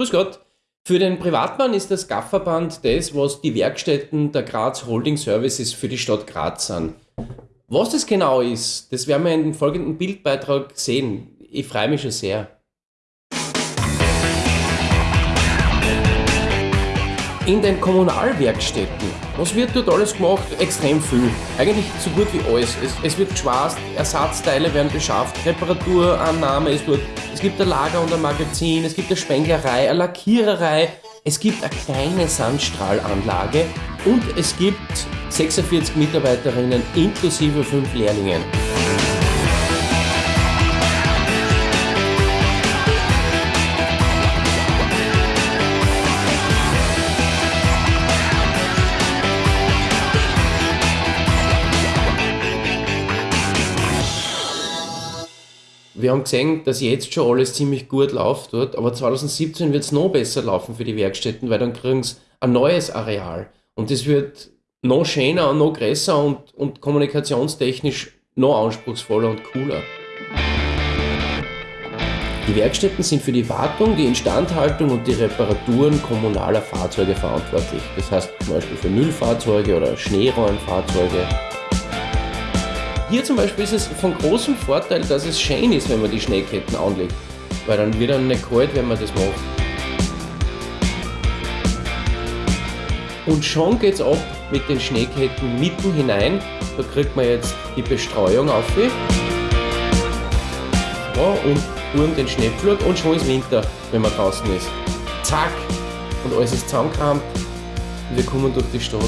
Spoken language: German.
Grüß Gott. Für den Privatmann ist das Gafferband das, was die Werkstätten der Graz Holding Services für die Stadt Graz sind. Was das genau ist, das werden wir in dem folgenden Bildbeitrag sehen. Ich freue mich schon sehr. In den Kommunalwerkstätten, was wird dort alles gemacht? Extrem viel. Eigentlich so gut wie alles. Es, es wird geschwast, Ersatzteile werden beschafft, Reparaturannahme ist dort. Es gibt ein Lager und ein Magazin, es gibt eine Spenglerei, eine Lackiererei, es gibt eine kleine Sandstrahlanlage und es gibt 46 Mitarbeiterinnen inklusive fünf Lehrlingen. Wir haben gesehen, dass jetzt schon alles ziemlich gut läuft dort, aber 2017 wird es noch besser laufen für die Werkstätten, weil dann kriegen sie ein neues Areal. Und das wird noch schöner und noch größer und, und kommunikationstechnisch noch anspruchsvoller und cooler. Die Werkstätten sind für die Wartung, die Instandhaltung und die Reparaturen kommunaler Fahrzeuge verantwortlich. Das heißt zum Beispiel für Müllfahrzeuge oder Schneeräumfahrzeuge. Hier zum Beispiel ist es von großem Vorteil, dass es schön ist, wenn man die Schneeketten anlegt. Weil dann wird dann nicht kalt, wenn man das macht. Und schon geht's ab mit den Schneeketten mitten hinein. Da kriegt man jetzt die Bestreuung auf. Ja, und Burm den Schneepflug und schon ist Winter, wenn man draußen ist. Zack! Und alles ist zusammengekramt und wir kommen durch die Stadt.